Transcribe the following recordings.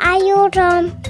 Ayodom.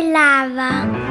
brillava.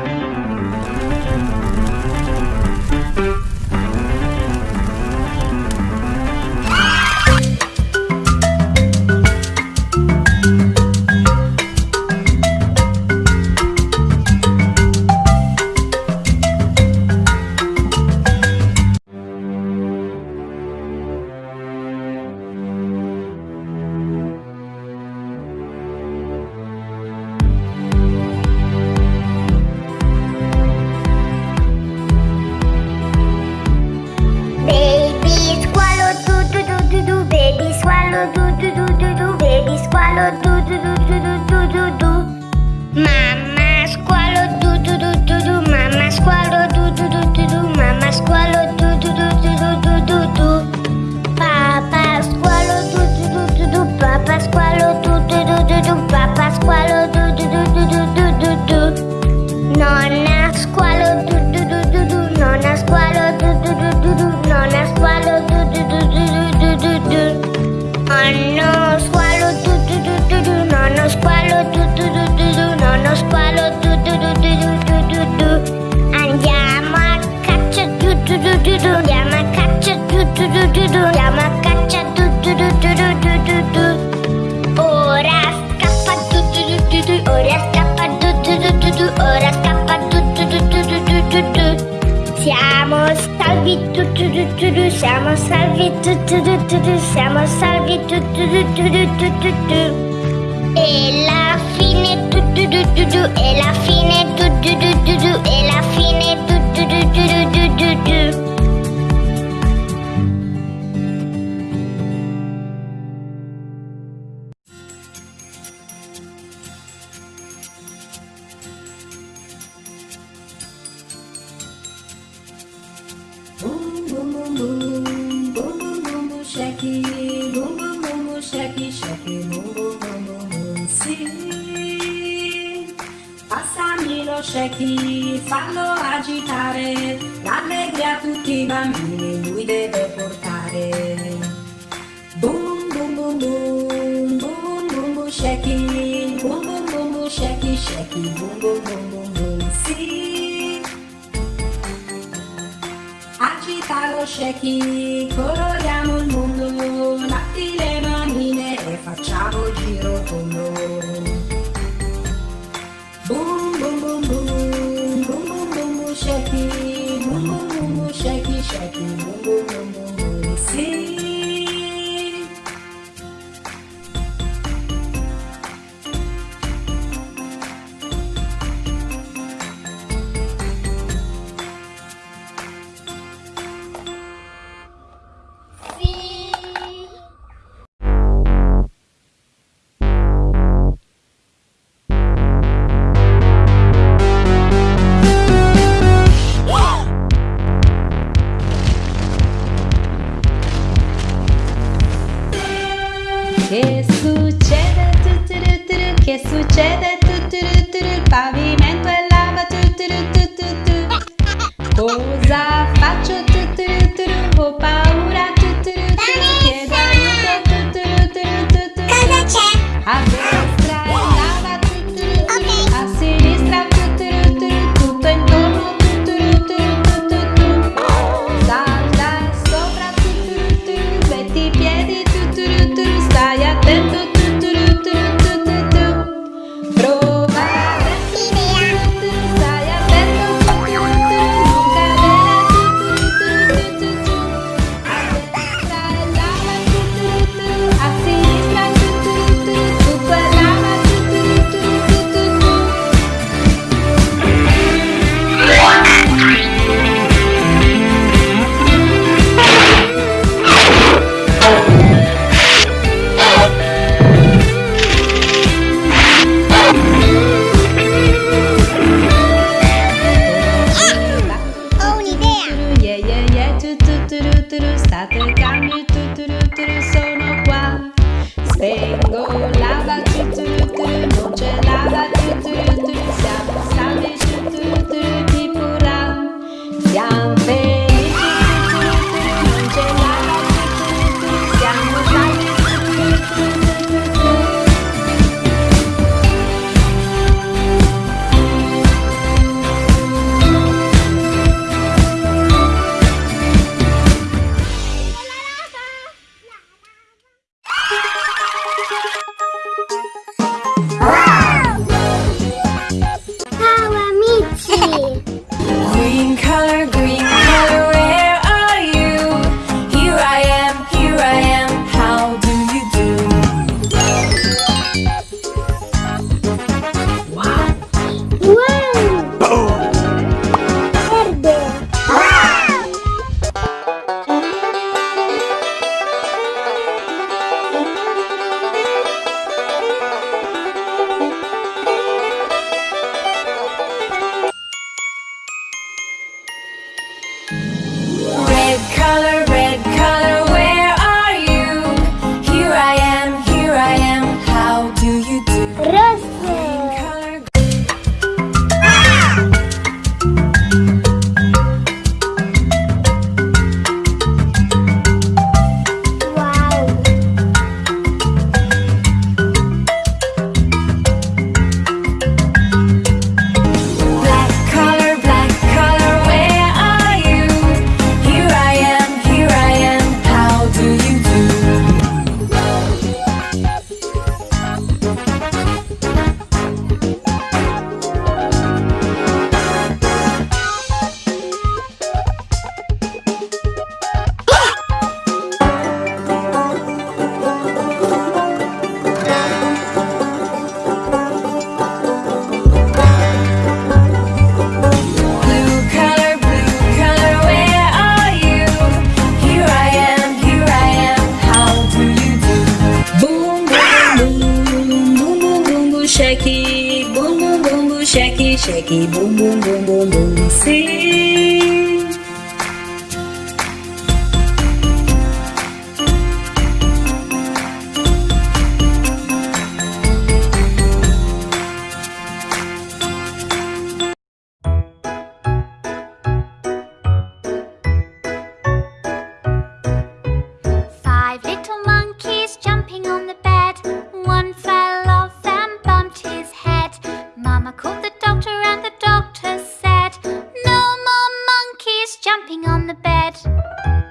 du du du la macaccia du du du du du du du ora scappa du du du du du ora scappa du du du du du ora scappa du du du du du du du siamo salvi tu tu tu tu tu siamo salvi tu tu tu tu tu siamo salvi tu tu tu tu tu tu tu e la fine tu tu tu tu tu e la fine tu tu tu tu tu bum bum bum bum bum cheque bum bum bum bum cheque cheque bum bum bum bum bum se agitar o cheque coloreamos Che succede? Tutto il pavimento bed.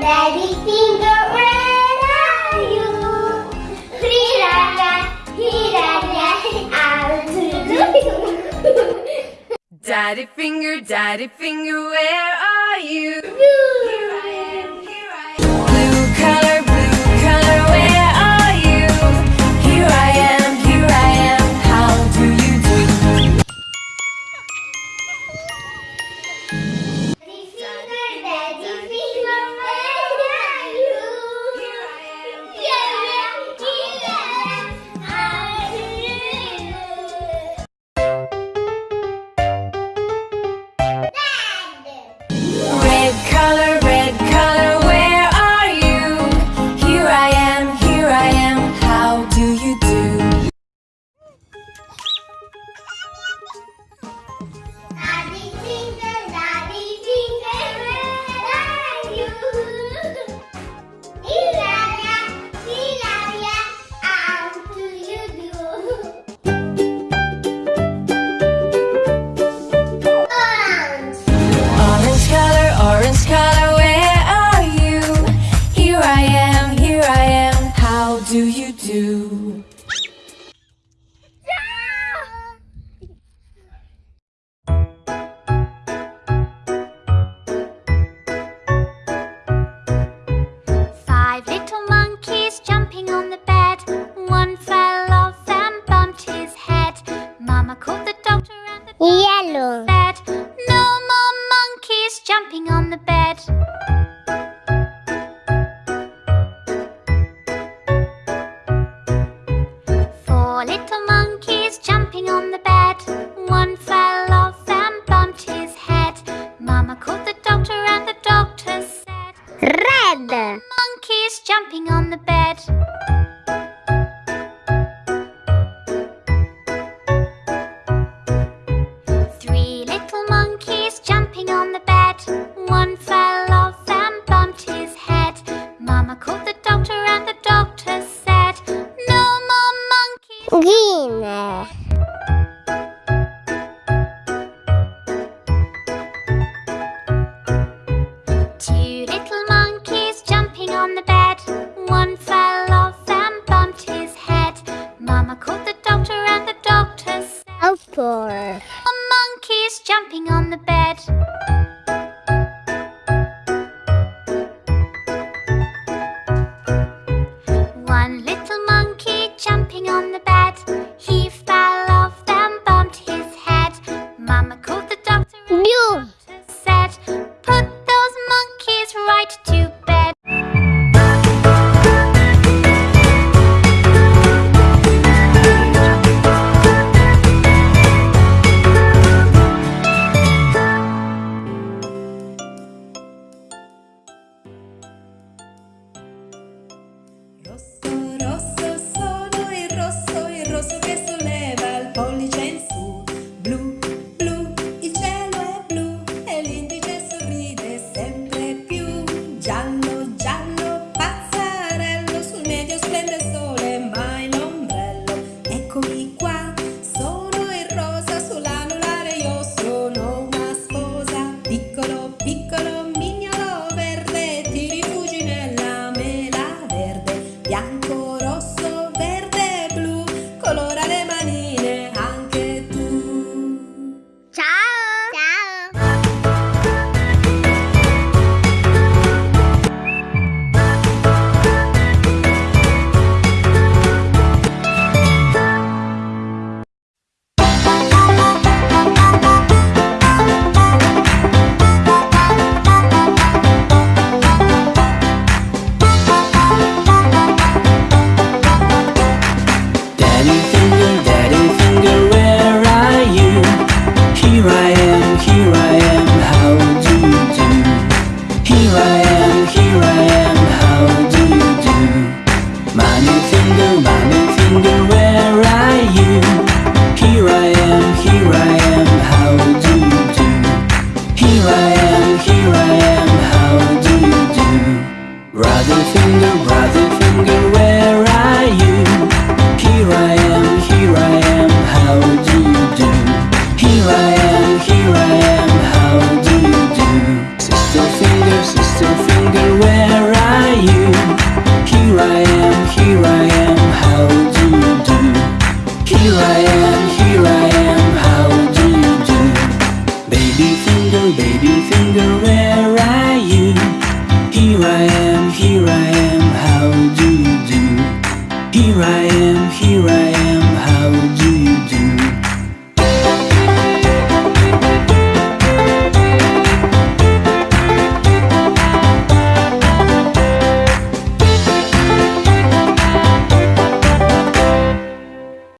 daddy finger, where are you? Here I am, here I am, I'll Daddy finger, daddy finger, where are you? jumping on the bed. Three little monkeys jumping on the bed. One fell off and bumped his head. Mama called the doctor and the doctor said, No more monkeys. Green. on the bed. Bye.